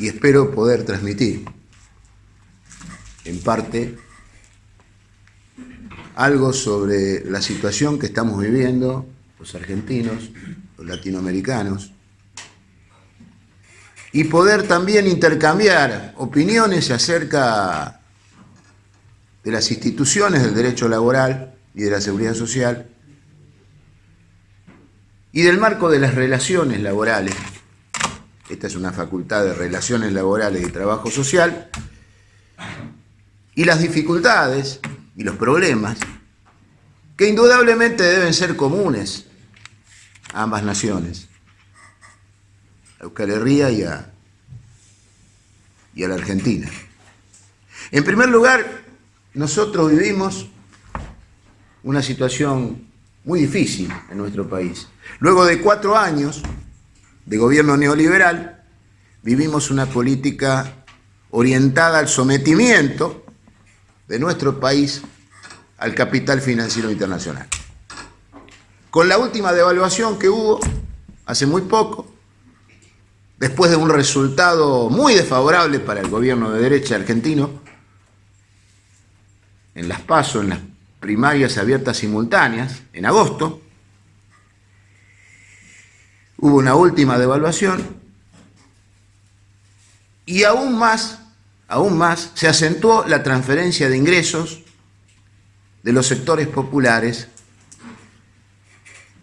y espero poder transmitir en parte algo sobre la situación que estamos viviendo los argentinos, los latinoamericanos, y poder también intercambiar opiniones acerca de las instituciones del derecho laboral y de la seguridad social y del marco de las relaciones laborales. Esta es una facultad de relaciones laborales y trabajo social. Y las dificultades y los problemas que indudablemente deben ser comunes a ambas naciones, a Euskal Herria y a, y a la Argentina. En primer lugar, nosotros vivimos una situación muy difícil en nuestro país. Luego de cuatro años de gobierno neoliberal, vivimos una política orientada al sometimiento de nuestro país al capital financiero internacional. Con la última devaluación que hubo hace muy poco, después de un resultado muy desfavorable para el gobierno de derecha argentino, en las PASO, en las primarias abiertas simultáneas, en agosto, hubo una última devaluación y aún más, aún más, se acentuó la transferencia de ingresos de los sectores populares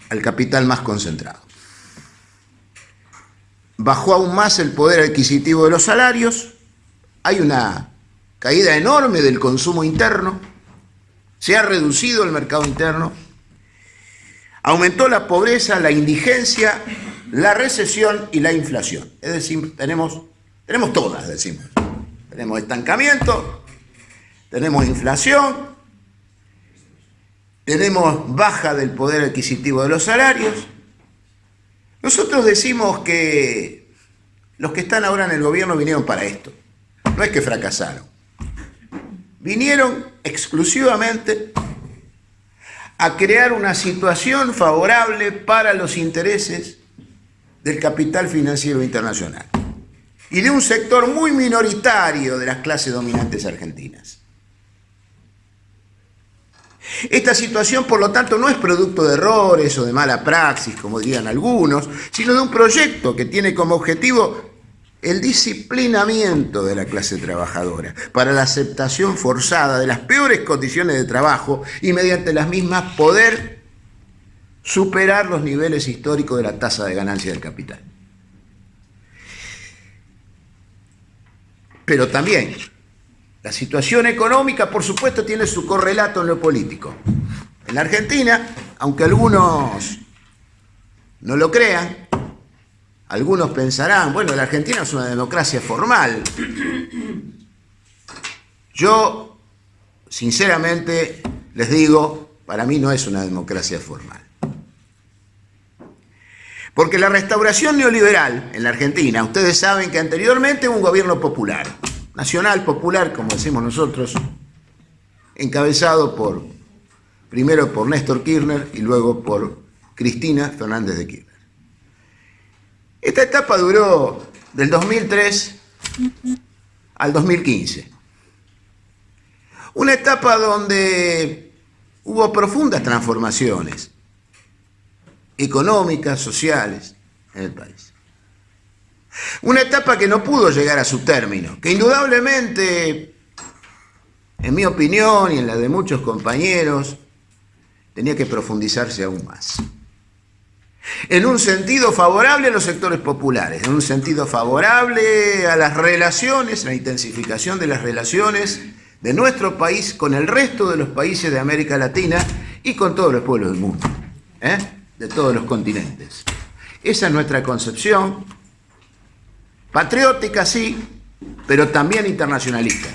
al capital más concentrado. Bajó aún más el poder adquisitivo de los salarios, hay una caída enorme del consumo interno, se ha reducido el mercado interno, aumentó la pobreza, la indigencia, la recesión y la inflación. Es decir, tenemos, tenemos todas, decimos. Tenemos estancamiento, tenemos inflación, tenemos baja del poder adquisitivo de los salarios. Nosotros decimos que los que están ahora en el gobierno vinieron para esto. No es que fracasaron. Vinieron exclusivamente a crear una situación favorable para los intereses del capital financiero internacional y de un sector muy minoritario de las clases dominantes argentinas. Esta situación, por lo tanto, no es producto de errores o de mala praxis, como dirían algunos, sino de un proyecto que tiene como objetivo el disciplinamiento de la clase trabajadora para la aceptación forzada de las peores condiciones de trabajo y mediante las mismas poder superar los niveles históricos de la tasa de ganancia del capital. Pero también la situación económica, por supuesto, tiene su correlato en lo político. En la Argentina, aunque algunos no lo crean, algunos pensarán, bueno, la Argentina es una democracia formal. Yo, sinceramente, les digo, para mí no es una democracia formal. Porque la restauración neoliberal en la Argentina, ustedes saben que anteriormente hubo un gobierno popular nacional, popular, como decimos nosotros, encabezado por, primero por Néstor Kirchner y luego por Cristina Fernández de Kirchner. Esta etapa duró del 2003 al 2015. Una etapa donde hubo profundas transformaciones económicas, sociales en el país. Una etapa que no pudo llegar a su término, que indudablemente, en mi opinión y en la de muchos compañeros, tenía que profundizarse aún más. En un sentido favorable a los sectores populares, en un sentido favorable a las relaciones, la intensificación de las relaciones de nuestro país con el resto de los países de América Latina y con todos los pueblos del mundo, ¿eh? de todos los continentes. Esa es nuestra concepción, Patriótica, sí, pero también internacionalista.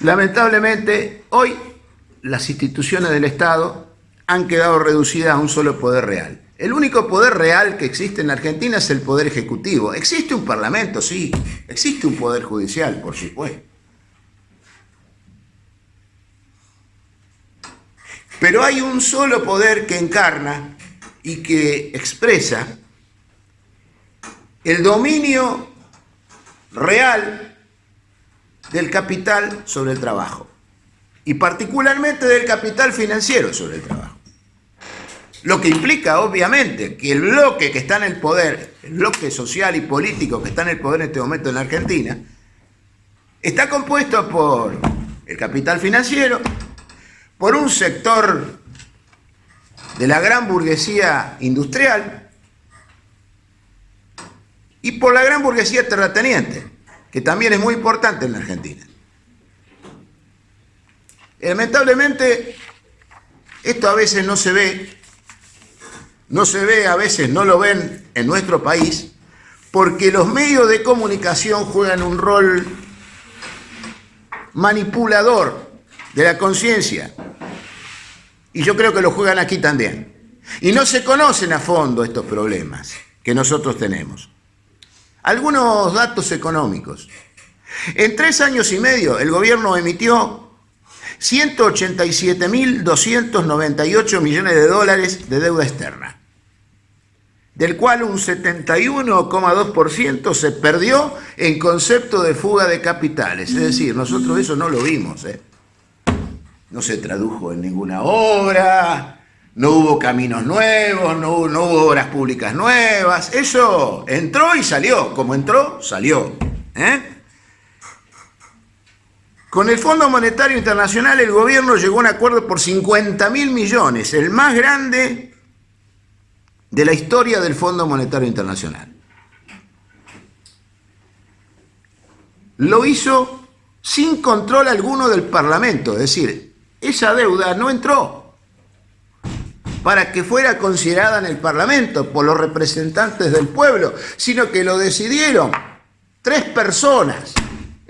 Lamentablemente, hoy las instituciones del Estado han quedado reducidas a un solo poder real. El único poder real que existe en la Argentina es el poder ejecutivo. Existe un parlamento, sí. Existe un poder judicial, por supuesto. Pero hay un solo poder que encarna y que expresa el dominio real del capital sobre el trabajo y particularmente del capital financiero sobre el trabajo. Lo que implica, obviamente, que el bloque que está en el poder, el bloque social y político que está en el poder en este momento en la Argentina, está compuesto por el capital financiero, por un sector de la gran burguesía industrial y por la gran burguesía terrateniente, que también es muy importante en la Argentina. Lamentablemente, esto a veces no se ve, no se ve, a veces no lo ven en nuestro país, porque los medios de comunicación juegan un rol manipulador de la conciencia. Y yo creo que lo juegan aquí también. Y no se conocen a fondo estos problemas que nosotros tenemos. Algunos datos económicos. En tres años y medio el gobierno emitió 187.298 millones de dólares de deuda externa, del cual un 71,2% se perdió en concepto de fuga de capitales. Es decir, nosotros eso no lo vimos. ¿eh? No se tradujo en ninguna obra, no hubo caminos nuevos, no no hubo obras públicas nuevas. Eso entró y salió. Como entró, salió. ¿eh? Con el Fondo Monetario Internacional el gobierno llegó a un acuerdo por 50 mil millones, el más grande de la historia del Fondo Monetario Internacional. Lo hizo sin control alguno del Parlamento, es decir, esa deuda no entró para que fuera considerada en el Parlamento por los representantes del pueblo, sino que lo decidieron tres personas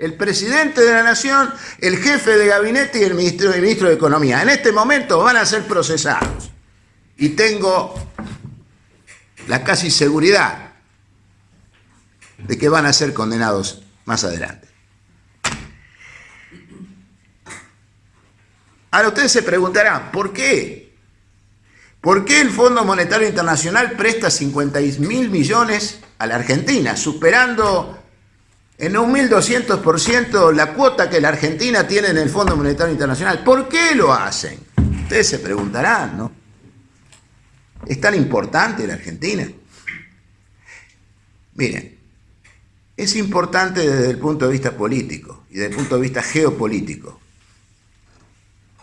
el presidente de la nación, el jefe de gabinete y el ministro, de Economía. En este momento van a ser procesados. Y tengo la casi seguridad de que van a ser condenados más adelante. Ahora ustedes se preguntarán, ¿por qué? ¿Por qué el Fondo Monetario Internacional presta 50 mil millones a la Argentina, superando en un 1.200% la cuota que la Argentina tiene en el Fondo Monetario Internacional. ¿Por qué lo hacen? Ustedes se preguntarán, ¿no? ¿Es tan importante la Argentina? Miren, es importante desde el punto de vista político y desde el punto de vista geopolítico.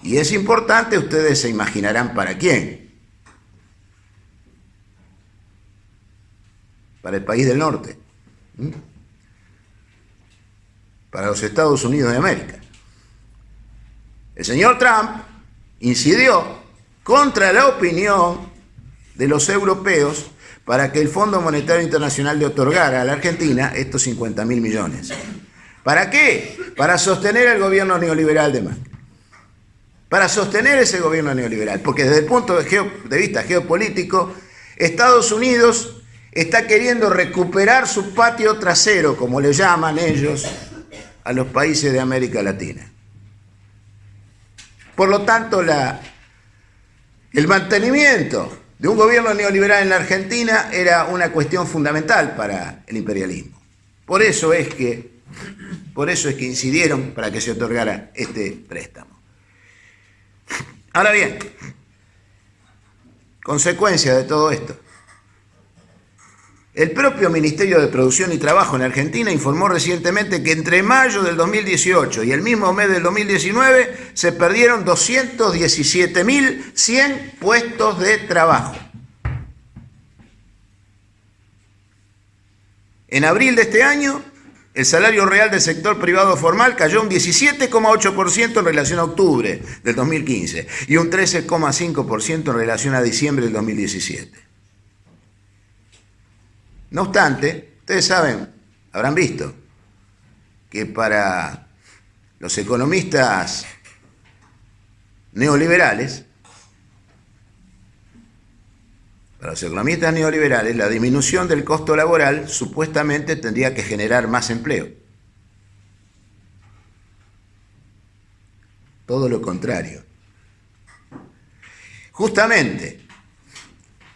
Y es importante, ustedes se imaginarán para quién. Para el país del norte para los Estados Unidos de América. El señor Trump incidió contra la opinión de los europeos para que el Fondo Monetario Internacional le otorgara a la Argentina estos 50 mil millones. ¿Para qué? Para sostener el gobierno neoliberal de Macri. Para sostener ese gobierno neoliberal. Porque desde el punto de vista geopolítico, Estados Unidos está queriendo recuperar su patio trasero, como le llaman ellos, a los países de América Latina. Por lo tanto, la, el mantenimiento de un gobierno neoliberal en la Argentina era una cuestión fundamental para el imperialismo. Por eso es que, por eso es que incidieron para que se otorgara este préstamo. Ahora bien, consecuencia de todo esto. El propio Ministerio de Producción y Trabajo en Argentina informó recientemente que entre mayo del 2018 y el mismo mes del 2019 se perdieron 217.100 puestos de trabajo. En abril de este año, el salario real del sector privado formal cayó un 17,8% en relación a octubre del 2015 y un 13,5% en relación a diciembre del 2017. No obstante, ustedes saben, habrán visto, que para los economistas neoliberales, para los economistas neoliberales, la disminución del costo laboral supuestamente tendría que generar más empleo. Todo lo contrario. Justamente,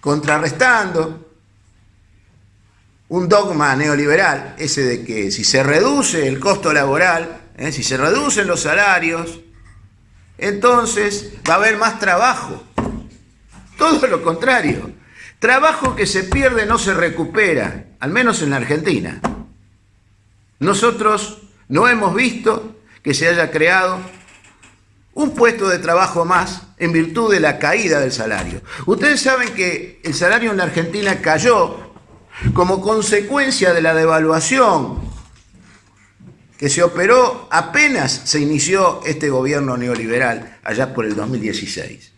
contrarrestando un dogma neoliberal, ese de que si se reduce el costo laboral, ¿eh? si se reducen los salarios, entonces va a haber más trabajo. Todo lo contrario. Trabajo que se pierde no se recupera, al menos en la Argentina. Nosotros no hemos visto que se haya creado un puesto de trabajo más en virtud de la caída del salario. Ustedes saben que el salario en la Argentina cayó como consecuencia de la devaluación que se operó apenas se inició este gobierno neoliberal allá por el 2016.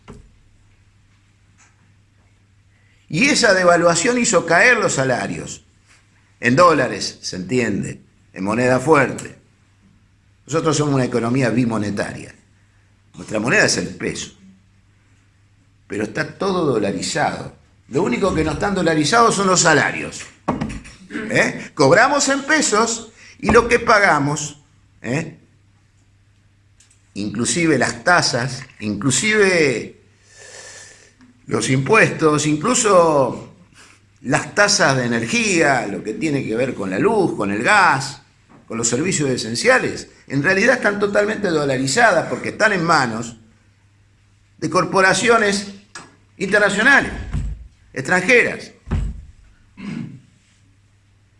Y esa devaluación hizo caer los salarios. En dólares, se entiende, en moneda fuerte. Nosotros somos una economía bimonetaria. Nuestra moneda es el peso. Pero está todo dolarizado. Lo único que no están dolarizados son los salarios. ¿Eh? Cobramos en pesos y lo que pagamos, ¿eh? inclusive las tasas, inclusive los impuestos, incluso las tasas de energía, lo que tiene que ver con la luz, con el gas, con los servicios esenciales, en realidad están totalmente dolarizadas porque están en manos de corporaciones internacionales, extranjeras.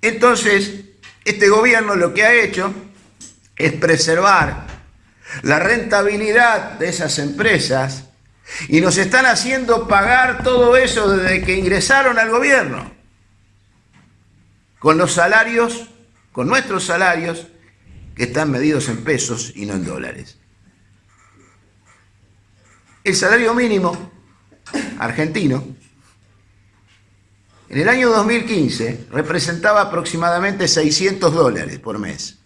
Entonces, este gobierno lo que ha hecho es preservar la rentabilidad de esas empresas y nos están haciendo pagar todo eso desde que ingresaron al gobierno. Con los salarios, con nuestros salarios, que están medidos en pesos y no en dólares. El salario mínimo argentino en el año 2015 representaba aproximadamente 600 dólares por mes.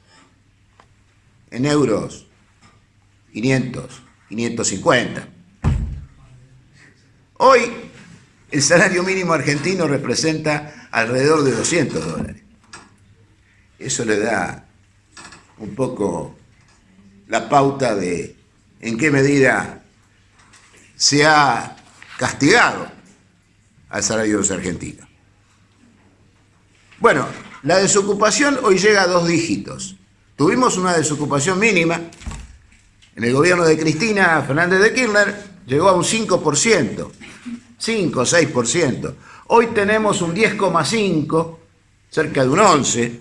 En euros, 500, 550. Hoy el salario mínimo argentino representa alrededor de 200 dólares. Eso le da un poco la pauta de en qué medida se ha castigado al salario de los argentinos. Bueno, la desocupación hoy llega a dos dígitos. Tuvimos una desocupación mínima. En el gobierno de Cristina Fernández de Kirchner llegó a un 5%. 5 o 6%. Hoy tenemos un 10,5, cerca de un 11,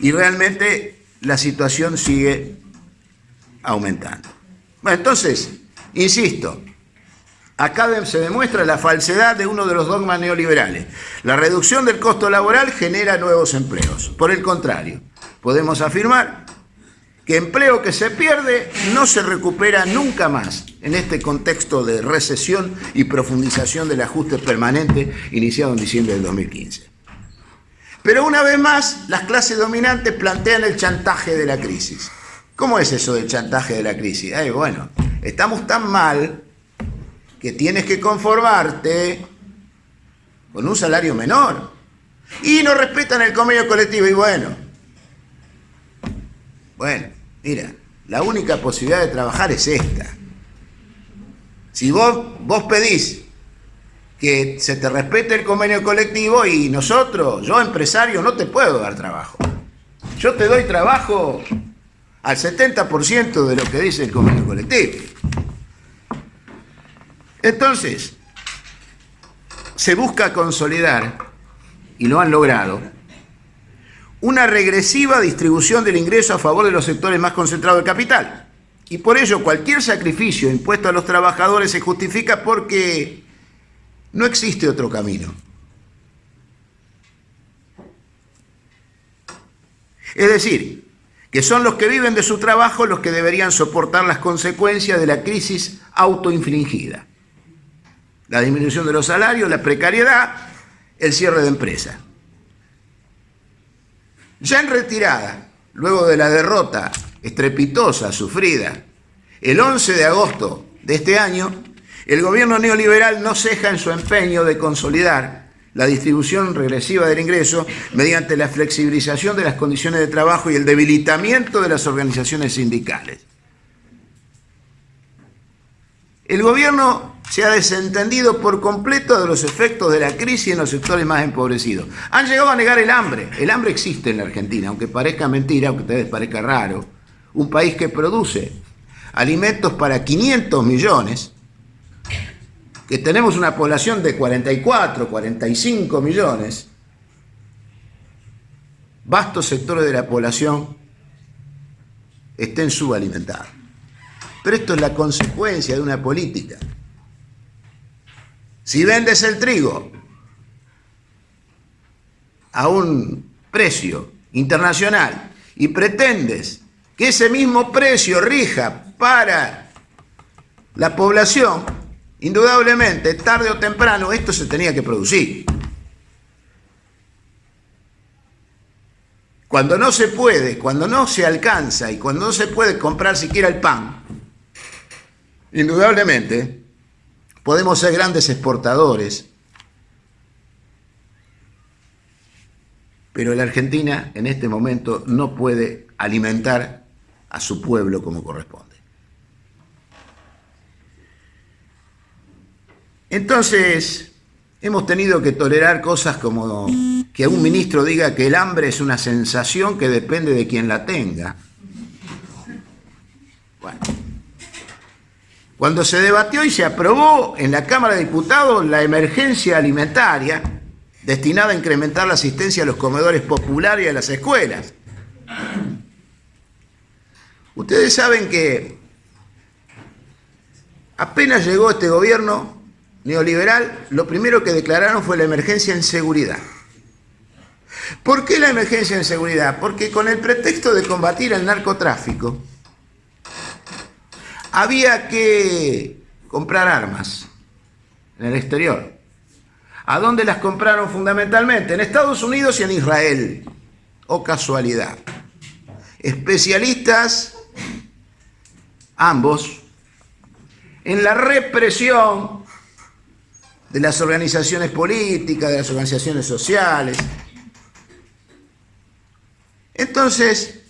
y realmente la situación sigue aumentando. Bueno, entonces, insisto, acá se demuestra la falsedad de uno de los dogmas neoliberales. La reducción del costo laboral genera nuevos empleos. Por el contrario, podemos afirmar que empleo que se pierde no se recupera nunca más en este contexto de recesión y profundización del ajuste permanente iniciado en diciembre del 2015. Pero una vez más, las clases dominantes plantean el chantaje de la crisis. ¿Cómo es eso del chantaje de la crisis? bueno, estamos tan mal que tienes que conformarte con un salario menor. Y no respetan el convenio colectivo. Y bueno, bueno, Mira, la única posibilidad de trabajar es esta. Si vos, vos pedís que se te respete el convenio colectivo y nosotros, yo empresario, no te puedo dar trabajo. Yo te doy trabajo al 70% de lo que dice el convenio colectivo. Entonces, se busca consolidar, y lo han logrado, una regresiva distribución del ingreso a favor de los sectores más concentrados del capital. Y por ello cualquier sacrificio impuesto a los trabajadores se justifica porque no existe otro camino. Es decir, que son los que viven de su trabajo los que deberían soportar las consecuencias de la crisis autoinfligida. La disminución de los salarios, la precariedad, el cierre de empresas. Ya en retirada, luego de la derrota estrepitosa sufrida el 11 de agosto de este año, el gobierno neoliberal no ceja en su empeño de consolidar la distribución regresiva del ingreso mediante la flexibilización de las condiciones de trabajo y el debilitamiento de las organizaciones sindicales. El gobierno se ha desentendido por completo de los efectos de la crisis en los sectores más empobrecidos. Han llegado a negar el hambre. El hambre existe en la Argentina, aunque parezca mentira, aunque a ustedes parezca raro. Un país que produce alimentos para 500 millones, que tenemos una población de 44, 45 millones, vastos sectores de la población estén subalimentados. Pero esto es la consecuencia de una política. Si vendes el trigo a un precio internacional y pretendes que ese mismo precio rija para la población, indudablemente, tarde o temprano, esto se tenía que producir. Cuando no se puede, cuando no se alcanza y cuando no se puede comprar siquiera el pan, indudablemente podemos ser grandes exportadores, pero la Argentina en este momento no puede alimentar a su pueblo como corresponde. Entonces, hemos tenido que tolerar cosas como que un ministro diga que el hambre es una sensación que depende de quien la tenga. Bueno, cuando se debatió y se aprobó en la Cámara de Diputados la emergencia alimentaria destinada a incrementar la asistencia a los comedores populares y a las escuelas. Ustedes saben que apenas llegó este gobierno neoliberal, lo primero que declararon fue la emergencia en seguridad. ¿Por qué la emergencia en seguridad? Porque con el pretexto de combatir el narcotráfico, había que comprar armas en el exterior. ¿A dónde las compraron fundamentalmente? En Estados Unidos y en Israel. O oh, casualidad. Especialistas ambos, en la represión de las organizaciones políticas, de las organizaciones sociales. Entonces,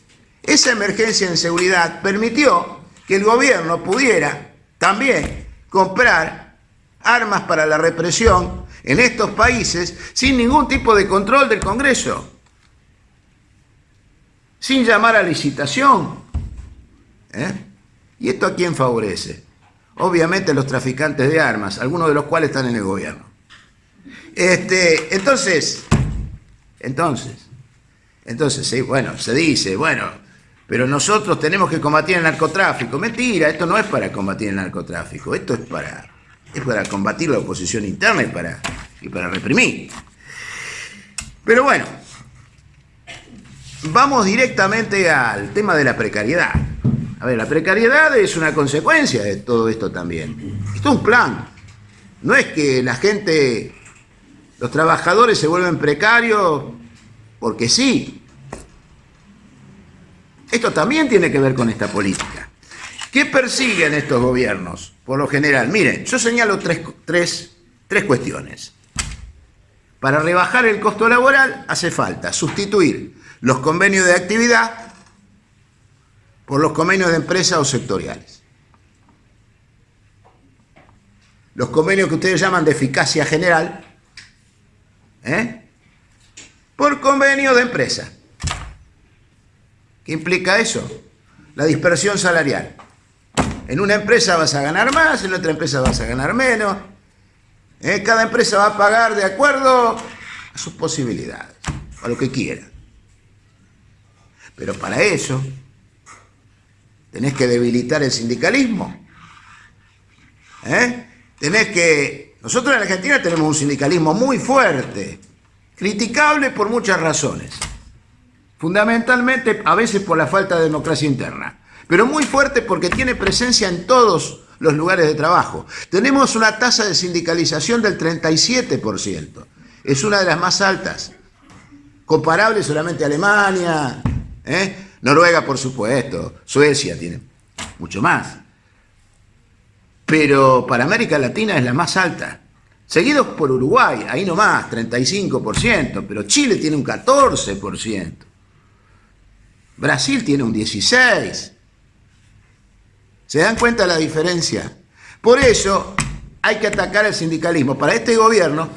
esa emergencia en seguridad permitió que el gobierno pudiera también comprar armas para la represión en estos países sin ningún tipo de control del Congreso, sin llamar a licitación. ¿eh? ¿Y esto a quién favorece? Obviamente los traficantes de armas, algunos de los cuales están en el gobierno. Este, entonces, entonces, entonces, sí, bueno, se dice, bueno, pero nosotros tenemos que combatir el narcotráfico. Mentira, esto no es para combatir el narcotráfico, esto es para, es para combatir la oposición interna y para, y para reprimir. Pero bueno, vamos directamente al tema de la precariedad. A ver, la precariedad es una consecuencia de todo esto también. Esto es un plan. No es que la gente, los trabajadores se vuelven precarios porque sí. Esto también tiene que ver con esta política. ¿Qué persiguen estos gobiernos? Por lo general, miren, yo señalo tres, tres cuestiones. Para rebajar el costo laboral hace falta sustituir los convenios de actividad por los convenios de empresa o sectoriales. Los convenios que ustedes llaman de eficacia general, ¿eh? por convenio de empresa. ¿Qué implica eso? La dispersión salarial. En una empresa vas a ganar más, en otra empresa vas a ganar menos. ¿eh? Cada empresa va a pagar de acuerdo a sus posibilidades, a lo que quiera. Pero para eso tenés que debilitar el sindicalismo. ¿Eh? Tenés que... Nosotros en Argentina tenemos un sindicalismo muy fuerte, criticable por muchas razones. Fundamentalmente, a veces por la falta de democracia interna, pero muy fuerte porque tiene presencia en todos los lugares de trabajo. Tenemos una tasa de sindicalización del 37%. Es una de las más altas. Comparable solamente a Alemania, ¿eh? Noruega, por supuesto, Suecia tiene mucho más. Pero para América Latina es la más alta. Seguidos por Uruguay, ahí nomás, 35%, pero Chile tiene un 14%. Brasil tiene un 16%. ¿Se dan cuenta la diferencia? Por eso hay que atacar el sindicalismo. Para este gobierno,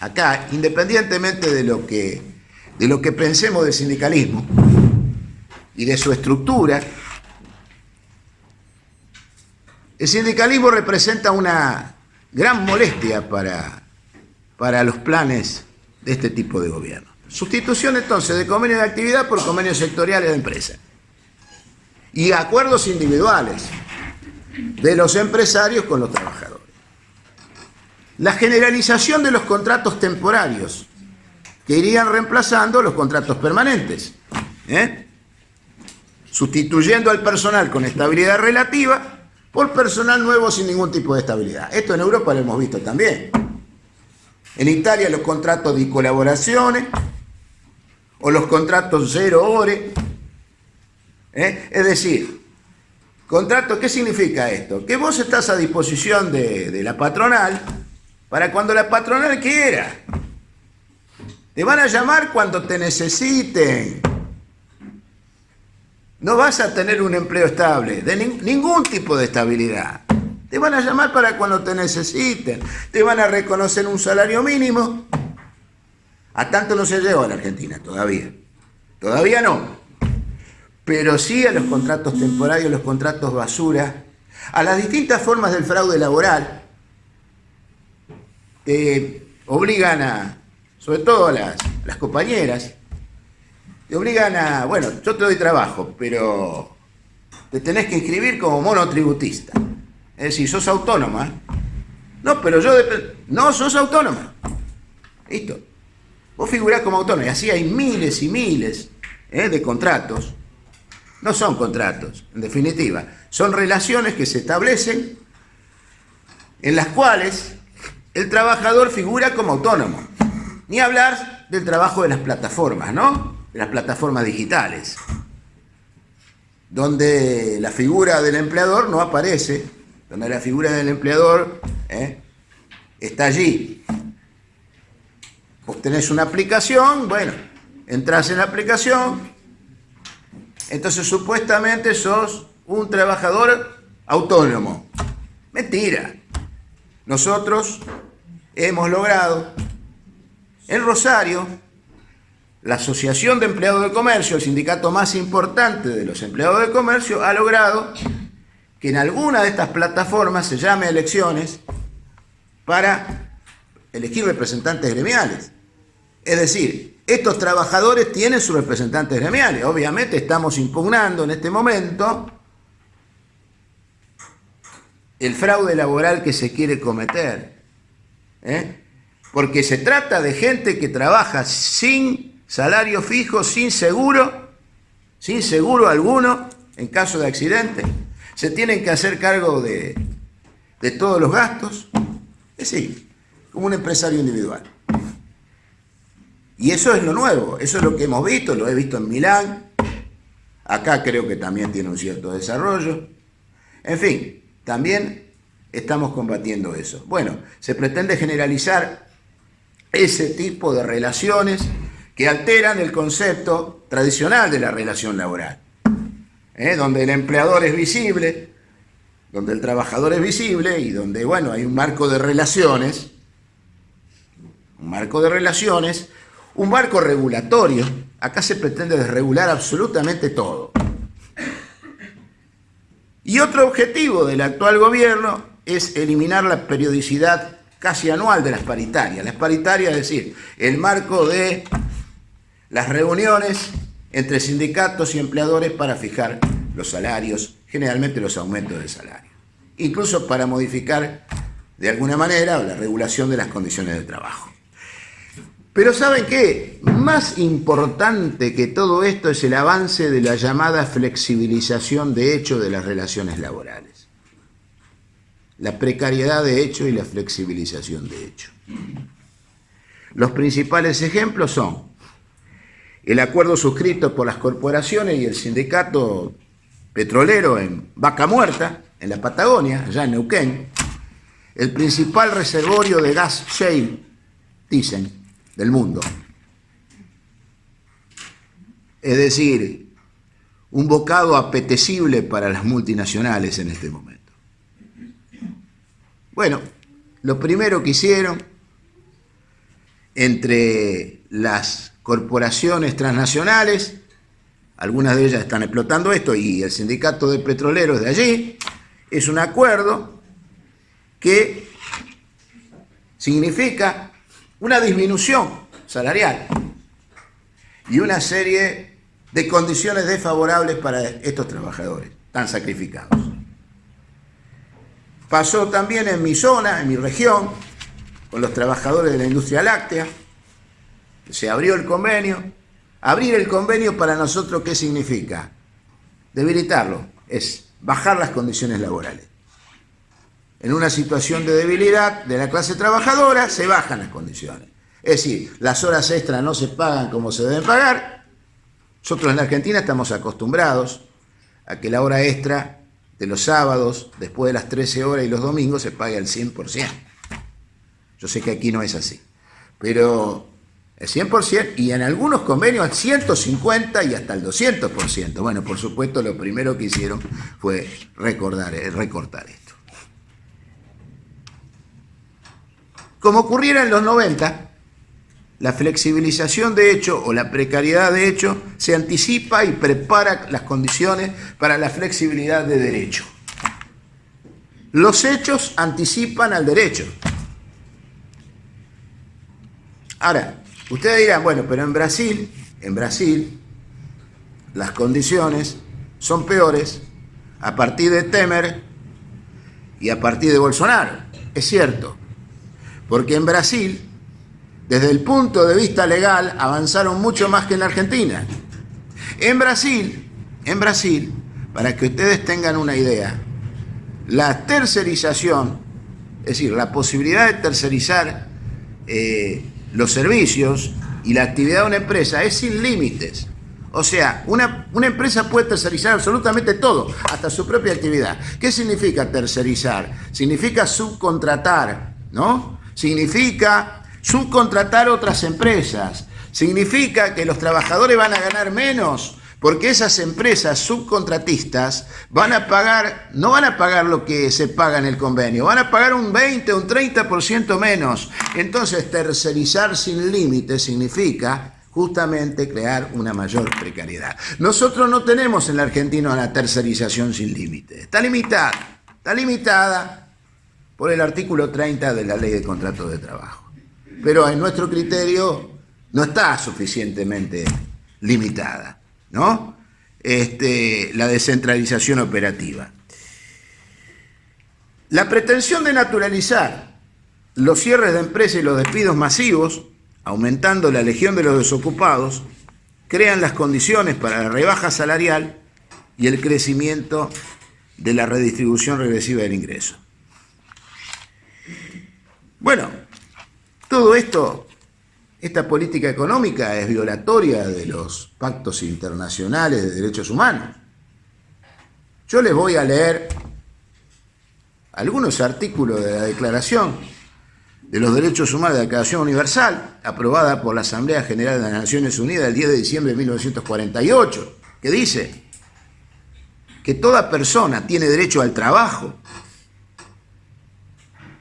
acá, independientemente de lo que, de lo que pensemos del sindicalismo y de su estructura, el sindicalismo representa una gran molestia para, para los planes de este tipo de gobierno. Sustitución entonces de convenio de actividad por convenios sectoriales de empresa. Y acuerdos individuales de los empresarios con los trabajadores. La generalización de los contratos temporarios, que irían reemplazando los contratos permanentes. ¿eh? Sustituyendo al personal con estabilidad relativa por personal nuevo sin ningún tipo de estabilidad. Esto en Europa lo hemos visto también. En Italia los contratos de colaboraciones o los contratos cero ore. ¿eh? Es decir, contrato, ¿qué significa esto? Que vos estás a disposición de, de la patronal para cuando la patronal quiera. Te van a llamar cuando te necesiten. No vas a tener un empleo estable, de ningún tipo de estabilidad. Te van a llamar para cuando te necesiten. Te van a reconocer un salario mínimo. A tanto no se llegó a la Argentina todavía. Todavía no. Pero sí a los contratos temporarios, los contratos basura, a las distintas formas del fraude laboral, te obligan a, sobre todo a las, las compañeras, te obligan a, bueno, yo te doy trabajo, pero te tenés que inscribir como monotributista. Es decir, sos autónoma. No, pero yo... No, sos autónoma. Listo. Vos figurás como autónoma. Y así hay miles y miles ¿eh? de contratos. No son contratos, en definitiva. Son relaciones que se establecen en las cuales el trabajador figura como autónomo. Ni hablar del trabajo de las plataformas, ¿no? de las plataformas digitales, donde la figura del empleador no aparece, donde la figura del empleador ¿eh? está allí. Vos una aplicación, bueno, entras en la aplicación, entonces supuestamente sos un trabajador autónomo. Mentira. Nosotros hemos logrado en Rosario la Asociación de Empleados de Comercio, el sindicato más importante de los empleados de comercio, ha logrado que en alguna de estas plataformas se llame elecciones para elegir representantes gremiales. Es decir, estos trabajadores tienen sus representantes gremiales. Obviamente estamos impugnando en este momento el fraude laboral que se quiere cometer. ¿eh? Porque se trata de gente que trabaja sin salario fijo, sin seguro, sin seguro alguno en caso de accidente. Se tienen que hacer cargo de, todos los gastos. Es decir, como un empresario individual. Y eso es lo nuevo, eso es lo que hemos visto, lo he visto en Milán, acá creo que también tiene un cierto desarrollo. En fin, también estamos combatiendo eso. Bueno, se pretende generalizar ese tipo de relaciones que alteran el concepto tradicional de la relación laboral, ¿eh? donde el empleador es visible, donde el trabajador es visible y donde, bueno, hay un marco de relaciones, un marco de relaciones, un marco regulatorio. Acá se pretende desregular absolutamente todo. Y otro objetivo del actual gobierno es eliminar la periodicidad casi anual de las paritarias. Las paritarias, es decir, el marco de las reuniones entre sindicatos y empleadores para fijar los salarios, generalmente los aumentos de salario. Incluso para modificar de alguna manera la regulación de las condiciones de trabajo. Pero ¿saben qué? Más importante que todo esto es el avance de la llamada flexibilización de hecho de las relaciones laborales. La precariedad de hecho y la flexibilización de hecho. Los principales ejemplos son el acuerdo suscrito por las corporaciones y el sindicato petrolero en Vaca Muerta, en la Patagonia, allá en Neuquén, el principal reservorio de gas shale, dicen, del mundo. Es decir, un bocado apetecible para las multinacionales en este momento. Bueno, lo primero que hicieron entre las corporaciones transnacionales, algunas de ellas están explotando esto, y el sindicato de petroleros de allí, es un acuerdo que significa una disminución salarial y una serie de condiciones desfavorables para estos trabajadores tan sacrificados. Pasó también en mi zona, en mi región, con los trabajadores de la industria láctea. Se abrió el convenio. Abrir el convenio para nosotros, ¿qué significa? Debilitarlo. Es bajar las condiciones laborales. En una situación de debilidad de la clase trabajadora, se bajan las condiciones. Es decir, las horas extras no se pagan como se deben pagar. Nosotros en la Argentina estamos acostumbrados a que la hora extra de los sábados, después de las 13 horas y los domingos, se pague al 100%. Yo sé que aquí no es así, pero el 100% y en algunos convenios al 150 y hasta el 200%. Bueno, por supuesto, lo primero que hicieron fue recordar, eh, recortar esto. Como ocurriera en los 90, la flexibilización de hecho o la precariedad de hecho se anticipa y prepara las condiciones para la flexibilidad de derecho. Los hechos anticipan al derecho. Ahora, ustedes dirán, bueno, pero en Brasil, en Brasil, las condiciones son peores a partir de Temer y a partir de Bolsonaro. Es cierto, porque en Brasil desde el punto de vista legal, avanzaron mucho más que en la Argentina. En Brasil, en Brasil, para que ustedes tengan una idea, la tercerización, es decir, la posibilidad de tercerizar eh, los servicios y la actividad de una empresa es sin límites. O sea, una, una, empresa puede tercerizar absolutamente todo, hasta su propia actividad. ¿Qué significa tercerizar? Significa subcontratar, ¿no? Significa subcontratar otras empresas. Significa que los trabajadores van a ganar menos porque esas empresas subcontratistas van a pagar, no van a pagar lo que se paga en el convenio, van a pagar un 20, un 30% menos. Entonces, tercerizar sin límite significa justamente crear una mayor precariedad. Nosotros no tenemos en la Argentina una tercerización sin límite. Está limitada, está limitada por el artículo 30 de la Ley de Contratos de Trabajo pero en nuestro criterio no está suficientemente limitada, ¿no? Este, la descentralización operativa. La pretensión de naturalizar los cierres de empresas y los despidos masivos, aumentando la legión de los desocupados, crean las condiciones para la rebaja salarial y el crecimiento de la redistribución regresiva del ingreso. Bueno, todo esto, esta política económica es violatoria de los pactos internacionales de derechos humanos. Yo les voy a leer algunos artículos de la Declaración de los Derechos Humanos de la Declaración Universal, aprobada por la Asamblea General de las Naciones Unidas el 10 de diciembre de 1948, que dice que toda persona tiene derecho al trabajo.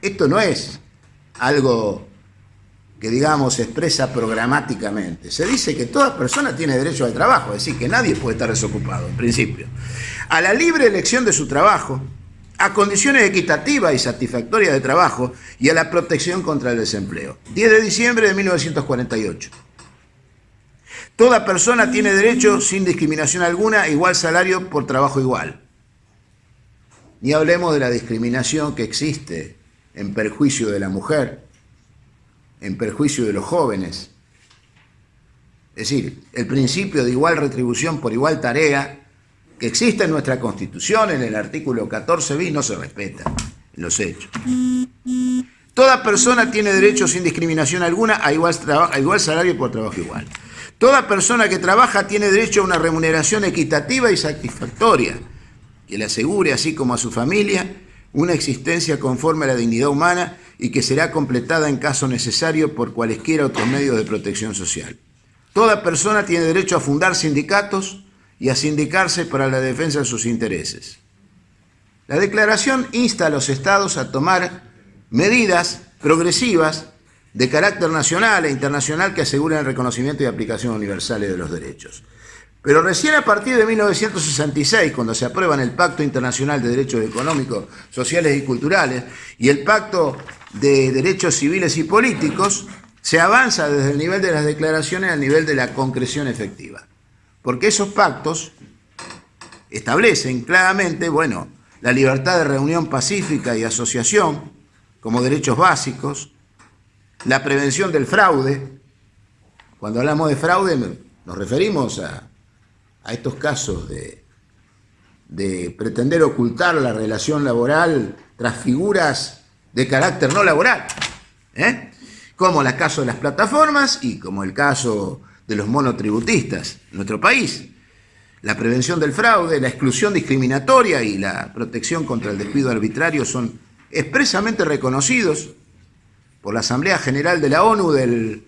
Esto no es algo que digamos expresa programáticamente. Se dice que toda persona tiene derecho al trabajo, es decir, que nadie puede estar desocupado, en principio. A la libre elección de su trabajo, a condiciones equitativas y satisfactorias de trabajo y a la protección contra el desempleo. 10 de diciembre de 1948. Toda persona tiene derecho, sin discriminación alguna, a igual salario por trabajo igual. Ni hablemos de la discriminación que existe en perjuicio de la mujer, en perjuicio de los jóvenes. Es decir, el principio de igual retribución por igual tarea que existe en nuestra Constitución, en el artículo 14 bis, no se respeta en los hechos. Toda persona tiene derecho sin discriminación alguna a igual, a igual salario por trabajo igual. Toda persona que trabaja tiene derecho a una remuneración equitativa y satisfactoria, que le asegure, así como a su familia, una existencia conforme a la dignidad humana y que será completada en caso necesario por cualesquiera otros medios de protección social. Toda persona tiene derecho a fundar sindicatos y a sindicarse para la defensa de sus intereses. La declaración insta a los estados a tomar medidas progresivas de carácter nacional e internacional que aseguren el reconocimiento y aplicación universal de los derechos. Pero recién a partir de 1966, cuando se aprueban el Pacto Internacional de Derechos Económicos, Sociales y Culturales y el Pacto de Derechos Civiles y Políticos, se avanza desde el nivel de las declaraciones al nivel de la concreción efectiva. Porque esos pactos establecen claramente, bueno, la libertad de reunión pacífica y asociación como derechos básicos, la prevención del fraude. Cuando hablamos de fraude nos referimos a, estos casos de, de pretender ocultar la relación laboral tras figuras de carácter no laboral, ¿eh? como el caso de las plataformas y como el caso de los monotributistas en nuestro país. La prevención del fraude, la exclusión discriminatoria y la protección contra el despido arbitrario son expresamente reconocidos por la Asamblea General de la ONU del,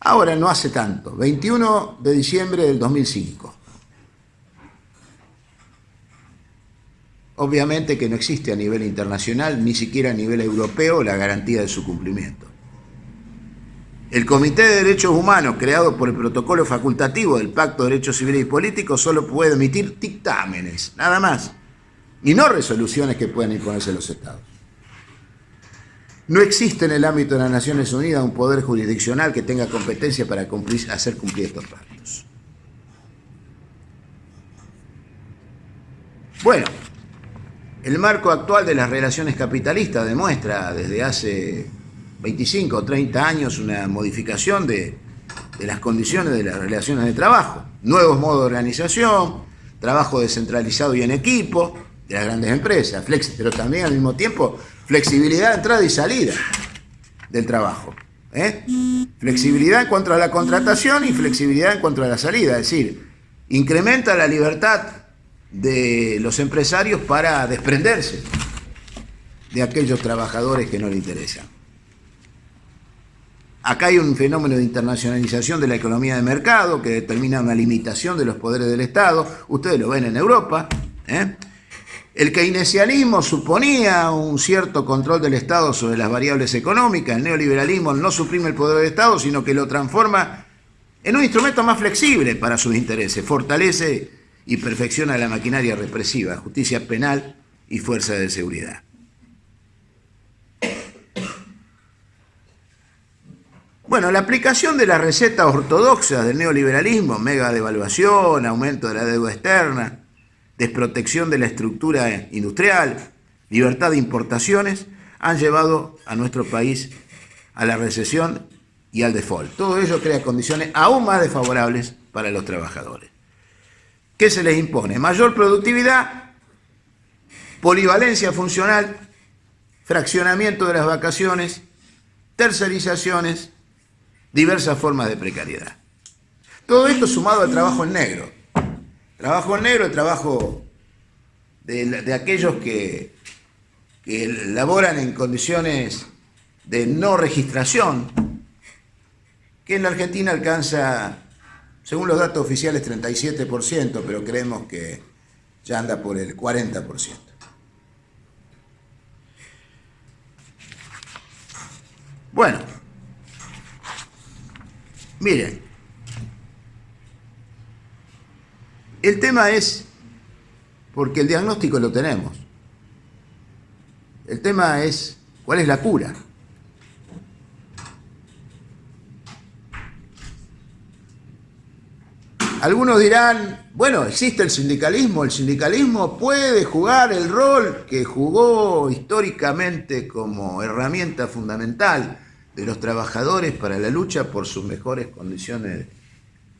ahora no hace tanto, 21 de diciembre del 2005. Obviamente que no existe a nivel internacional, ni siquiera a nivel europeo, la garantía de su cumplimiento. El Comité de Derechos Humanos, creado por el protocolo facultativo del Pacto de Derechos Civiles y Políticos, solo puede emitir dictámenes, nada más, y no resoluciones que puedan imponerse los estados. No existe en el ámbito de las Naciones Unidas un poder jurisdiccional que tenga competencia para hacer cumplir estos pactos. Bueno, el marco actual de las relaciones capitalistas demuestra desde hace 25 o 30 años una modificación de, las condiciones de las relaciones de trabajo. Nuevos modos de organización, trabajo descentralizado y en equipo de las grandes empresas, pero también al mismo tiempo flexibilidad de entrada y salida del trabajo. ¿eh? Flexibilidad en cuanto a la contratación y flexibilidad en cuanto a la salida, es decir, incrementa la libertad de los empresarios para desprenderse de aquellos trabajadores que no le interesan. Acá hay un fenómeno de internacionalización de la economía de mercado que determina una limitación de los poderes del Estado. Ustedes lo ven en Europa. ¿eh? El keynesianismo suponía un cierto control del Estado sobre las variables económicas. El neoliberalismo no suprime el poder del Estado, sino que lo transforma en un instrumento más flexible para sus intereses. Fortalece y perfecciona la maquinaria represiva, justicia penal y fuerza de seguridad. Bueno, la aplicación de las recetas ortodoxas del neoliberalismo, mega devaluación, aumento de la deuda externa, desprotección de la estructura industrial, libertad de importaciones, han llevado a nuestro país a la recesión y al default. Todo ello crea condiciones aún más desfavorables para los trabajadores. ¿Qué se les impone? Mayor productividad, polivalencia funcional, fraccionamiento de las vacaciones, tercerizaciones, diversas formas de precariedad. Todo esto sumado al trabajo en negro. Trabajo en negro, el trabajo de, aquellos que, que laboran en condiciones de no registración, que en la Argentina alcanza, según los datos oficiales, 37%, pero creemos que ya anda por el 40%. Bueno, Miren, el tema es, porque el diagnóstico lo tenemos, el tema es, ¿cuál es la cura? Algunos dirán, bueno, existe el sindicalismo, el sindicalismo puede jugar el rol que jugó históricamente como herramienta fundamental de los trabajadores para la lucha por sus mejores condiciones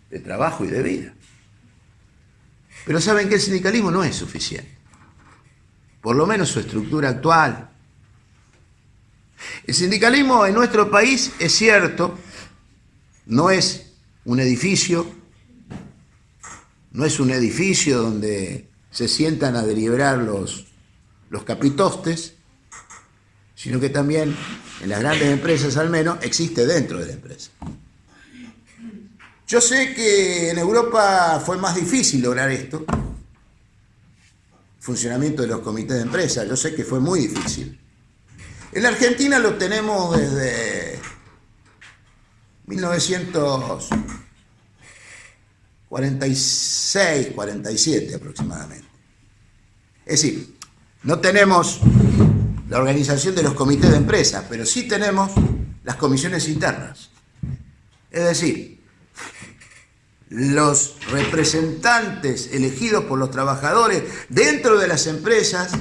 de trabajo y de vida. Pero saben que el sindicalismo no es suficiente, por lo menos su estructura actual. El sindicalismo en nuestro país es cierto, no es un edificio, no es un edificio donde se sientan a deliberar los, los capitostes, sino que también en las grandes empresas al menos existe dentro de la empresa. Yo sé que en Europa fue más difícil lograr esto, funcionamiento de los comités de empresa, yo sé que fue muy difícil. En la Argentina lo tenemos desde 1946, 47 aproximadamente. Es decir, no tenemos la organización de los comités de empresa, pero sí tenemos las comisiones internas. Es decir, los representantes elegidos por los trabajadores dentro de las empresas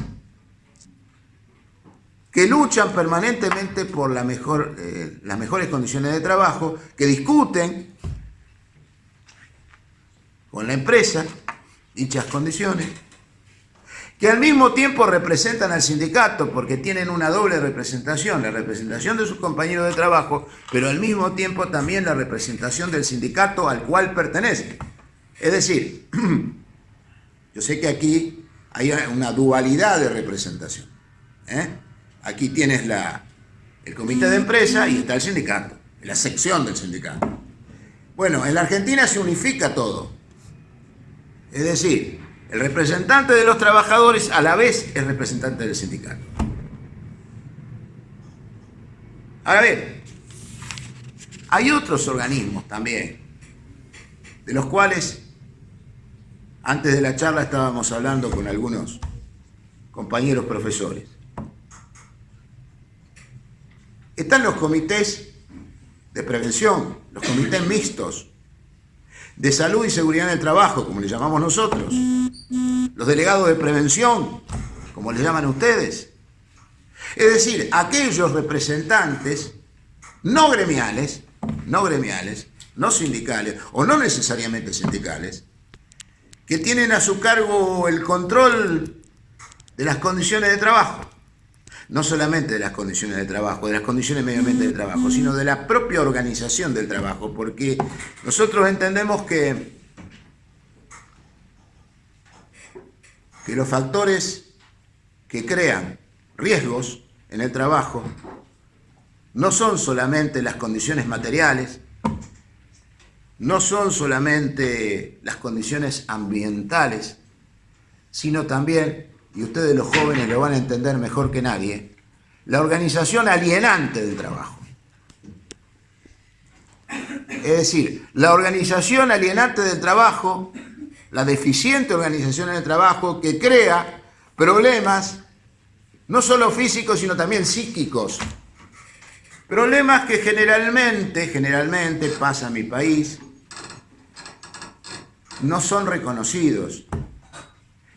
que luchan permanentemente por eh, las mejores condiciones de trabajo, que discuten con la empresa dichas condiciones, que al mismo tiempo representan al sindicato porque tienen una doble representación, la representación de sus compañeros de trabajo, pero al mismo tiempo también la representación del sindicato al cual pertenecen. Es decir, yo sé que aquí hay una dualidad de representación. ¿eh? Aquí tienes la, el comité de empresa y está el sindicato, la sección del sindicato. Bueno, en la Argentina se unifica todo. Es decir, el representante de los trabajadores a la vez es representante del sindicato. Ahora bien, hay otros organismos también, de los cuales antes de la charla estábamos hablando con algunos compañeros profesores. Están los comités de prevención, los comités mixtos, de salud y seguridad en el trabajo, como le llamamos nosotros, los delegados de prevención, como le llaman ustedes. Es decir, aquellos representantes no gremiales, no gremiales, no sindicales, o no necesariamente sindicales, que tienen a su cargo el control de las condiciones de trabajo no solamente de las condiciones de trabajo, de las condiciones medioambientales de trabajo, sino de la propia organización del trabajo, porque nosotros entendemos que, que los factores que crean riesgos en el trabajo no son solamente las condiciones materiales, no son solamente las condiciones ambientales, sino también y ustedes los jóvenes lo van a entender mejor que nadie, la organización alienante del trabajo. Es decir, la organización alienante del trabajo, la deficiente organización del trabajo que crea problemas no solo físicos, sino también psíquicos. Problemas que generalmente, generalmente pasa en mi país, no son reconocidos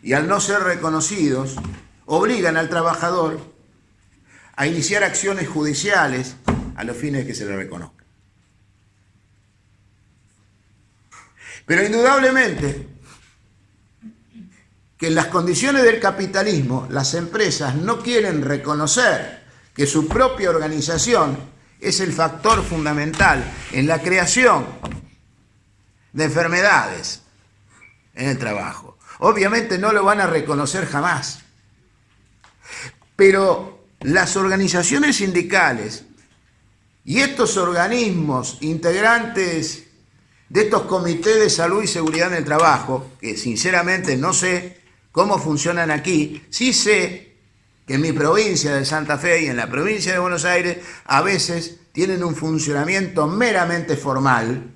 y al no ser reconocidos, obligan al trabajador a iniciar acciones judiciales a los fines de que se le reconozca. Pero indudablemente que en las condiciones del capitalismo las empresas no quieren reconocer que su propia organización es el factor fundamental en la creación de enfermedades en el trabajo. Obviamente no lo van a reconocer jamás. Pero las organizaciones sindicales y estos organismos integrantes de estos comités de salud y seguridad en el trabajo, que sinceramente no sé cómo funcionan aquí, sí sé que en mi provincia de Santa Fe y en la provincia de Buenos Aires a veces tienen un funcionamiento meramente formal,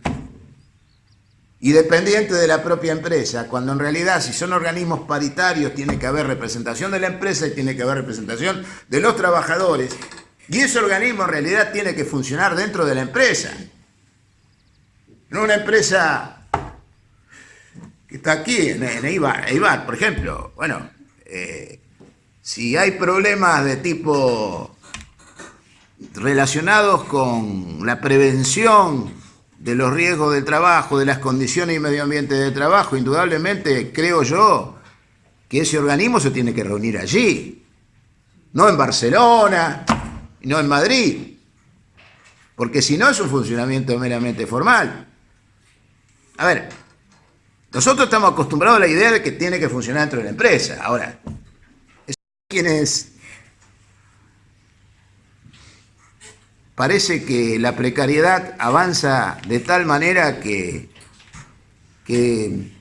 y dependiente de la propia empresa, cuando en realidad si son organismos paritarios tiene que haber representación de la empresa y tiene que haber representación de los trabajadores, y ese organismo en realidad tiene que funcionar dentro de la empresa. No una empresa que está aquí, en, Eibar, por ejemplo. Bueno, eh, si hay problemas de tipo relacionados con la prevención de los riesgos del trabajo, de las condiciones y medio ambiente de trabajo, indudablemente creo yo que ese organismo se tiene que reunir allí, no en Barcelona, no en Madrid, porque si no es un funcionamiento meramente formal. A ver, nosotros estamos acostumbrados a la idea de que tiene que funcionar dentro de la empresa. Ahora, quienes parece que la precariedad avanza de tal manera que, que,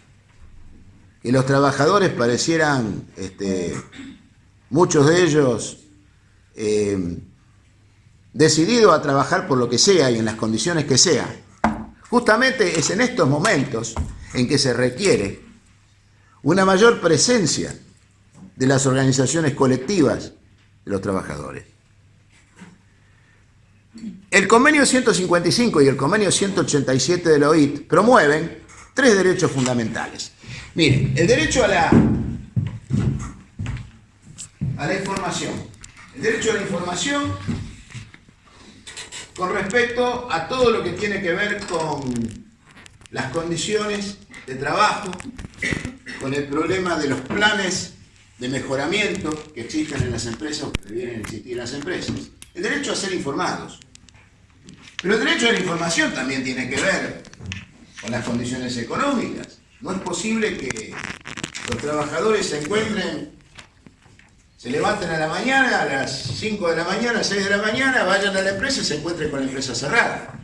los trabajadores parecieran, este, muchos de ellos, eh, decidido a trabajar por lo que sea y en las condiciones que sea. Justamente es en estos momentos en que se requiere una mayor presencia de las organizaciones colectivas de los trabajadores. El convenio 155 y el convenio 187 de la OIT promueven tres derechos fundamentales. Miren, el derecho a la, a la información. El derecho a la información con respecto a todo lo que tiene que ver con las condiciones de trabajo, con el problema de los planes de mejoramiento que existen en las empresas o que deberían existir en las empresas. El derecho a ser informados. Pero el derecho a la información también tiene que ver con las condiciones económicas. No es posible que los trabajadores se encuentren se levanten a la mañana, a las 5 de la mañana, 6 de la mañana, vayan a la empresa y se encuentren con la empresa cerrada.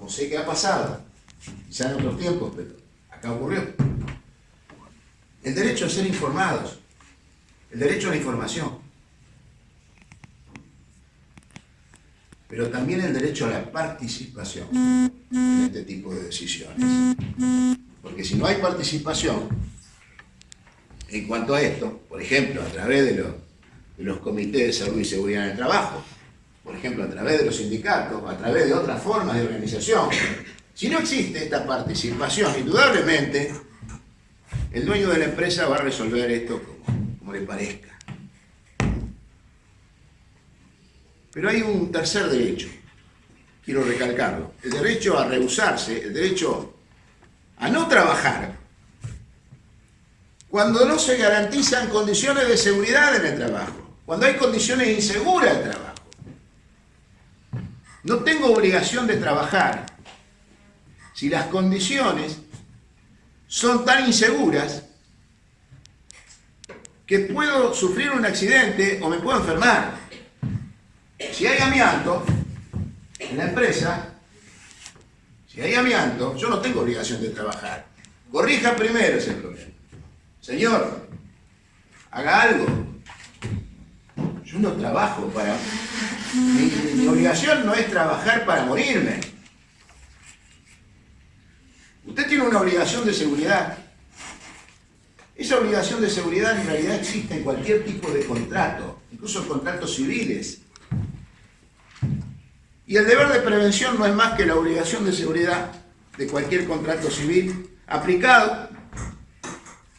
No sé qué ha pasado, quizá en otros tiempos, pero acá ocurrió. El derecho a ser informados, el derecho a la información, pero también el derecho a la participación en este tipo de decisiones. Porque si no hay participación, en cuanto a esto, por ejemplo, a través de los, comités de salud y seguridad en el trabajo, por ejemplo, a través de los sindicatos, a través de otras formas de organización. Si no existe esta participación, indudablemente, el dueño de la empresa va a resolver esto como, como le parezca. Pero hay un tercer derecho, quiero recalcarlo, el derecho a rehusarse, el derecho a no trabajar cuando no se garantizan condiciones de seguridad en el trabajo, cuando hay condiciones inseguras de trabajo. No tengo obligación de trabajar si las condiciones son tan inseguras que puedo sufrir un accidente o me puedo enfermar. Si hay amianto en la empresa, si hay amianto, yo no tengo obligación de trabajar. Corrija primero ese problema. Señor, haga algo. Yo no trabajo para... Mi, obligación no es trabajar para morirme. Usted tiene una obligación de seguridad. Esa obligación de seguridad en realidad existe en cualquier tipo de contrato, incluso en contratos civiles. Y el deber de prevención no es más que la obligación de seguridad de cualquier contrato civil aplicado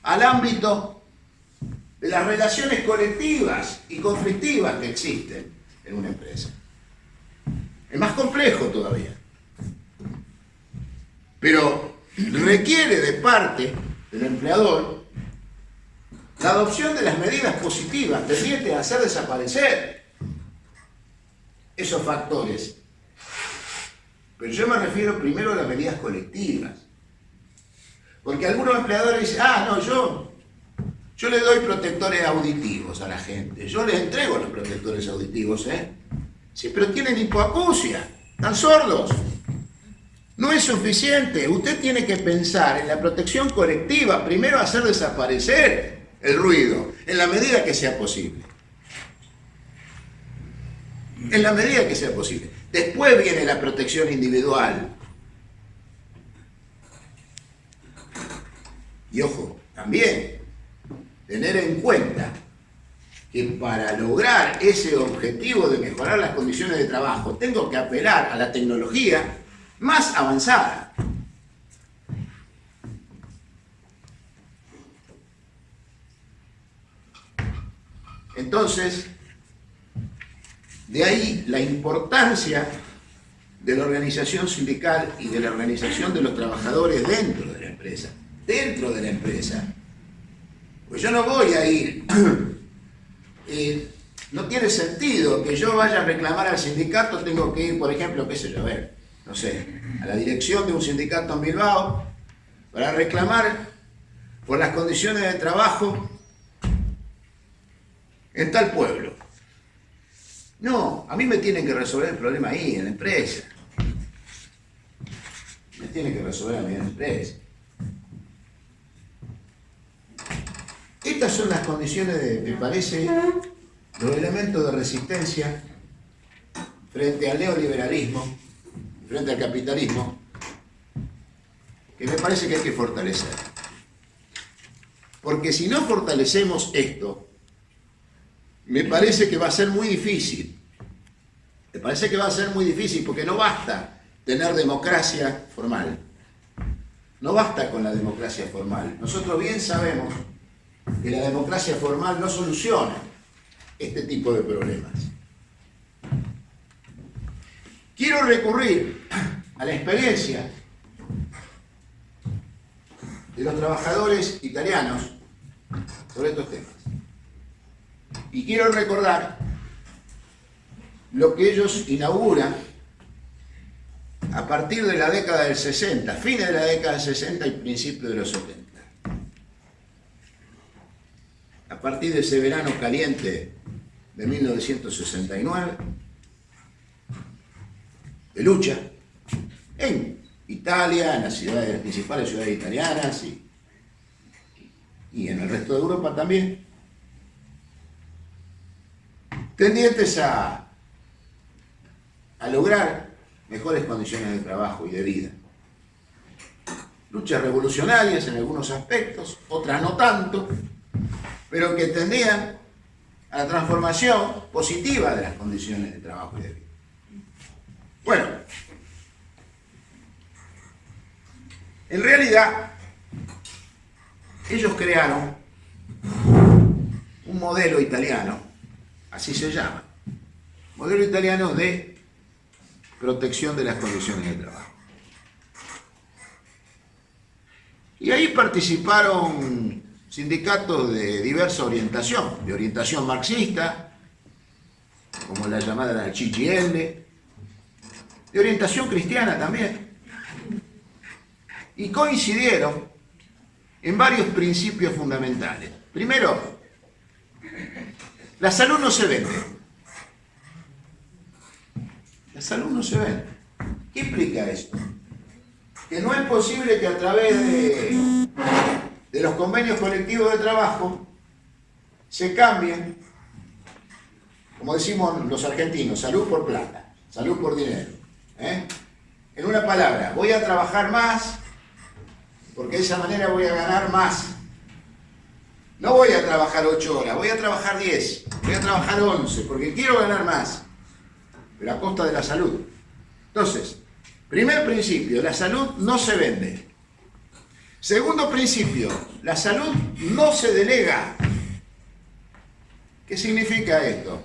al ámbito de las relaciones colectivas y conflictivas que existen en una empresa. Es más complejo todavía. Pero requiere de parte del empleador la adopción de las medidas positivas tendientes a hacer desaparecer esos factores. Pero yo me refiero primero a las medidas colectivas. Porque algunos empleadores dicen, ah, no, yo, yo le doy protectores auditivos a la gente, yo les entrego los protectores auditivos, ¿eh? Sí, pero tienen hipoacusia, están sordos. No es suficiente, usted tiene que pensar en la protección colectiva, primero hacer desaparecer el ruido, en la medida que sea posible. En la medida que sea posible. Después viene la protección individual, Y ojo, también tener en cuenta que para lograr ese objetivo de mejorar las condiciones de trabajo tengo que apelar a la tecnología más avanzada. Entonces, de ahí la importancia de la organización sindical y de la organización de los trabajadores dentro de la empresa dentro de la empresa. Pues yo no voy a ir. Eh, no tiene sentido que yo vaya a reclamar al sindicato, tengo que ir, por ejemplo, qué sé yo, a ver, no sé, a la dirección de un sindicato en Bilbao para reclamar por las condiciones de trabajo en tal pueblo. No, a mí me tienen que resolver el problema ahí, en la empresa. Me tienen que resolver a mí en la empresa. Estas son las condiciones, me parece, los elementos de resistencia frente al neoliberalismo, frente al capitalismo, que me parece que hay que fortalecer. Porque si no fortalecemos esto, me parece que va a ser muy difícil. Me parece que va a ser muy difícil porque no basta tener democracia formal. No basta con la democracia formal. Nosotros bien sabemos que la democracia formal no soluciona este tipo de problemas. Quiero recurrir a la experiencia de los trabajadores italianos sobre estos temas. Y quiero recordar lo que ellos inauguran a partir de la década del 60, fines de la década del 60 y principios de los 70. A partir de ese verano caliente de 1969, de lucha en Italia, en las ciudades, principales ciudades italianas y, y en el resto de Europa también, tendientes a, a lograr mejores condiciones de trabajo y de vida. Luchas revolucionarias en algunos aspectos, otras no tanto, pero que tendían a la transformación positiva de las condiciones de trabajo y de vida. Bueno, en realidad, ellos crearon un modelo italiano, así se llama, modelo italiano de protección de las condiciones de trabajo. Y ahí participaron sindicatos de diversa orientación, de orientación marxista, como la llamada la de orientación cristiana también. Y coincidieron en varios principios fundamentales. Primero, la salud no se vende. La salud no se vende. ¿Qué implica esto? Que no es posible que a través de, de los convenios colectivos de trabajo se cambien, como decimos los argentinos, salud por plata, salud por dinero. ¿Eh? En una palabra, voy a trabajar más porque de esa manera voy a ganar más. No voy a trabajar 8 horas, voy a trabajar 10, voy a trabajar 11 porque quiero ganar más, pero a costa de la salud. Entonces, primer principio, la salud no se vende. Segundo principio, la salud no se delega. ¿Qué significa esto?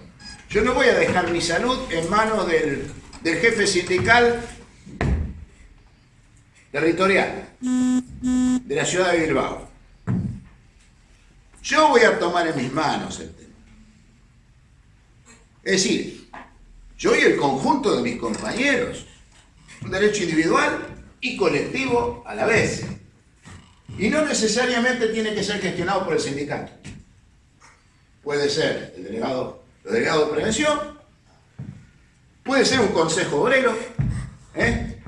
Yo no voy a dejar mi salud en manos del del jefe sindical territorial de la ciudad de Bilbao. Yo voy a tomar en mis manos el tema. Es decir, yo y el conjunto de mis compañeros, un derecho individual y colectivo a la vez. Y no necesariamente tiene que ser gestionado por el sindicato. Puede ser el delegado, el de prevención, Puede ser un consejo obrero, ¿eh?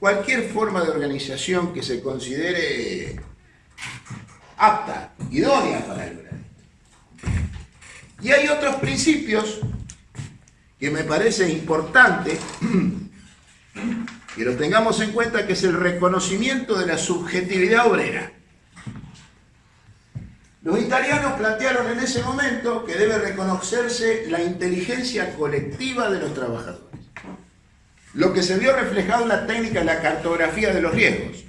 cualquier forma de organización que se considere apta, idónea para lograr Y hay otros principios que me parece importante que los tengamos en cuenta, que es el reconocimiento de la subjetividad obrera. Los italianos plantearon en ese momento que debe reconocerse la inteligencia colectiva de los trabajadores. Lo que se vio reflejado en la técnica de la cartografía de los riesgos,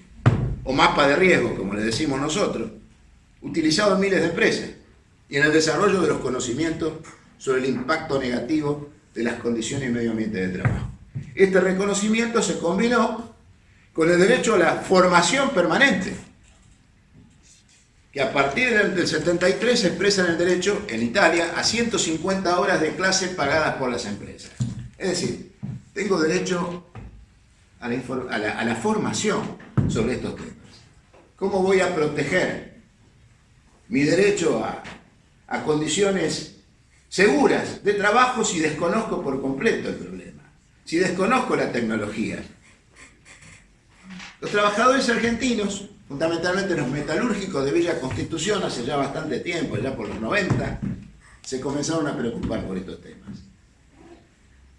o mapa de riesgos, como le decimos nosotros, utilizado en miles de empresas, y en el desarrollo de los conocimientos sobre el impacto negativo de las condiciones y medio ambiente de trabajo. Este reconocimiento se combinó con el derecho a la formación permanente, que a partir del 73 se expresan el derecho en Italia a 150 horas de clase pagadas por las empresas. Es decir, tengo derecho a la, formación sobre estos temas. ¿Cómo voy a proteger mi derecho a condiciones seguras de trabajo si desconozco por completo el problema? Si desconozco la tecnología. Los trabajadores argentinos fundamentalmente los metalúrgicos de Villa Constitución hace ya bastante tiempo, ya por los 90, se comenzaron a preocupar por estos temas.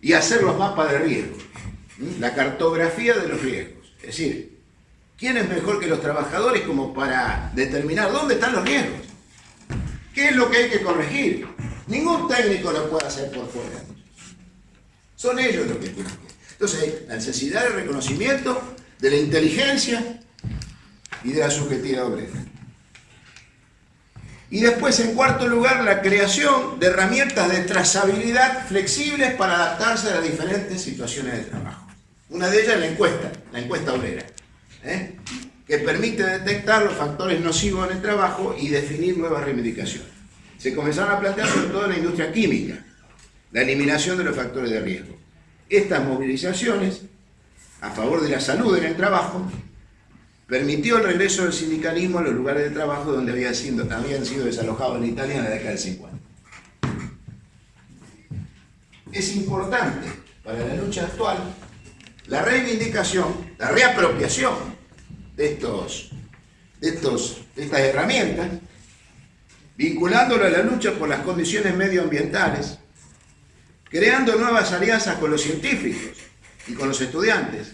Y hacer los mapas de riesgo, la cartografía de los riesgos. Es decir, ¿quién es mejor que los trabajadores como para determinar dónde están los riesgos? ¿Qué es lo que hay que corregir? Ningún técnico lo puede hacer por fuera. Son ellos los que tienen que. Entonces hay la necesidad de reconocimiento de la inteligencia y de la subjetividad obrera. Y después, en cuarto lugar, la creación de herramientas de trazabilidad flexibles para adaptarse a las diferentes situaciones de trabajo. Una de ellas es la encuesta, la encuesta obrera, ¿eh? que permite detectar los factores nocivos en el trabajo y definir nuevas reivindicaciones. Se comenzaron a plantear sobre todo en la industria química, la eliminación de los factores de riesgo. Estas movilizaciones a favor de la salud en el trabajo permitió el regreso del sindicalismo a los lugares de trabajo donde habían sido, habían sido desalojados en Italia en la década del 50. Es importante para la lucha actual la reivindicación, la reapropiación de, estos, de, estos, de estas herramientas, vinculándolo a la lucha por las condiciones medioambientales, creando nuevas alianzas con los científicos y con los estudiantes,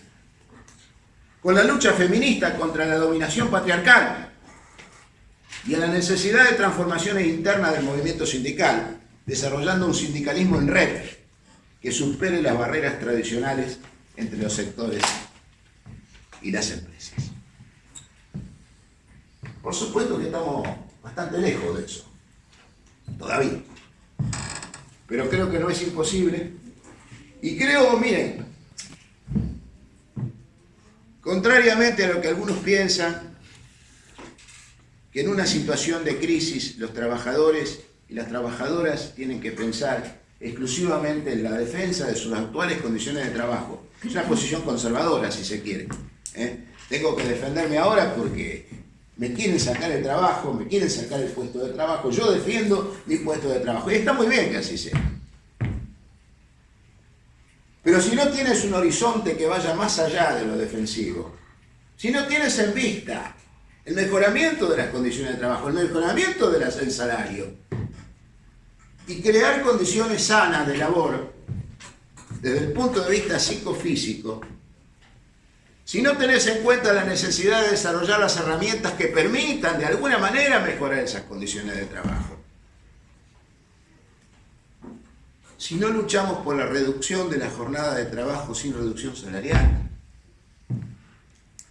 con la lucha feminista contra la dominación patriarcal y a la necesidad de transformaciones internas del movimiento sindical, desarrollando un sindicalismo en red que supere las barreras tradicionales entre los sectores y las empresas. Por supuesto que estamos bastante lejos de eso, todavía. Pero creo que no es imposible. Y creo, miren, Contrariamente a lo que algunos piensan, que en una situación de crisis los trabajadores y las trabajadoras tienen que pensar exclusivamente en la defensa de sus actuales condiciones de trabajo. Es una posición conservadora, si se quiere. ¿eh? Tengo que defenderme ahora porque me quieren sacar el trabajo, me quieren sacar el puesto de trabajo, yo defiendo mi puesto de trabajo. Y está muy bien que así sea. Pero si no tienes un horizonte que vaya más allá de lo defensivo, si no tienes en vista el mejoramiento de las condiciones de trabajo, el mejoramiento del salario, y crear condiciones sanas de labor desde el punto de vista psicofísico, si no tenés en cuenta la necesidad de desarrollar las herramientas que permitan de alguna manera mejorar esas condiciones de trabajo, si no luchamos por la reducción de la jornada de trabajo sin reducción salarial,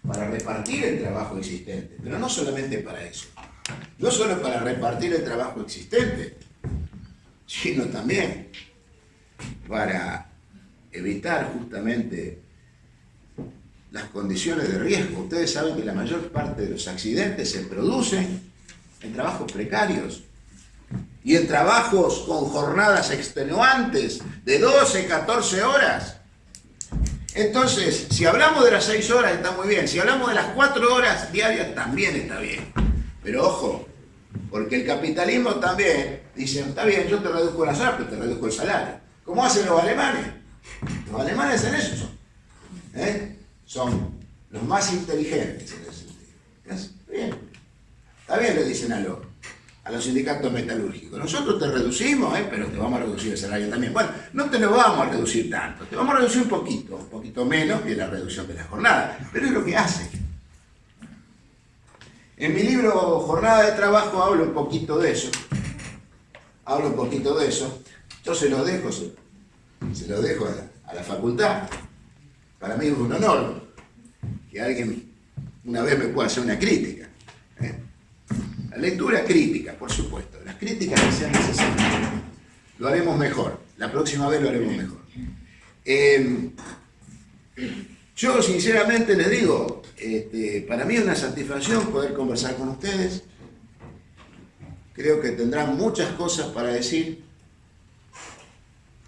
para repartir el trabajo existente, pero no solamente para eso, no solo para repartir el trabajo existente, sino también para evitar justamente las condiciones de riesgo. Ustedes saben que la mayor parte de los accidentes se producen en trabajos precarios, y en trabajos con jornadas extenuantes de 12, 14 horas. Entonces, si hablamos de las 6 horas está muy bien, si hablamos de las 4 horas diarias también está bien. Pero ojo, porque el capitalismo también dice, está bien, yo te reduzco las horas, pero te reduzco el salario. ¿Cómo hacen los alemanes? Los alemanes en eso son. ¿eh? Son los más inteligentes en ese sentido. Bien. Está bien, le dicen a los a los sindicatos metalúrgicos. Nosotros te reducimos, ¿eh? pero te vamos a reducir el salario también. Bueno, no te lo vamos a reducir tanto, te vamos a reducir un poquito, un poquito menos que la reducción de la jornada, pero es lo que hace. En mi libro Jornada de Trabajo hablo un poquito de eso, hablo un poquito de eso, yo se lo dejo, se, lo dejo a la, facultad. Para mí es un honor que alguien una vez me pueda hacer una crítica. ¿eh? La lectura crítica, por supuesto. Las críticas que sean necesarias. Lo haremos mejor. La próxima vez lo haremos mejor. Em, yo sinceramente les digo, este, para mí es una satisfacción poder conversar con ustedes. Creo que tendrán muchas cosas para decir.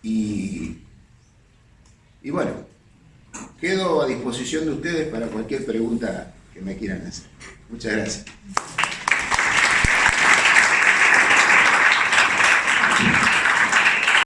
Y, y bueno, quedo a disposición de ustedes para cualquier pregunta que me quieran hacer. Muchas gracias.